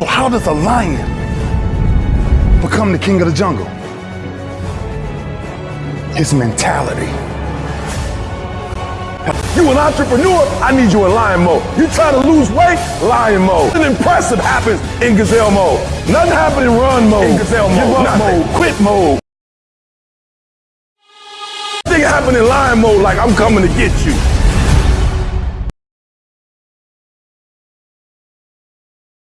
So how does a lion become the king of the jungle? His mentality. You an entrepreneur, I need you in lion mode. You try to lose weight, lion mode. Nothing impressive happens in gazelle mode. Nothing happens in run mode. In gazelle mode. Give up mode. Quit mode. Nothing happened in lion mode like I'm coming to get you.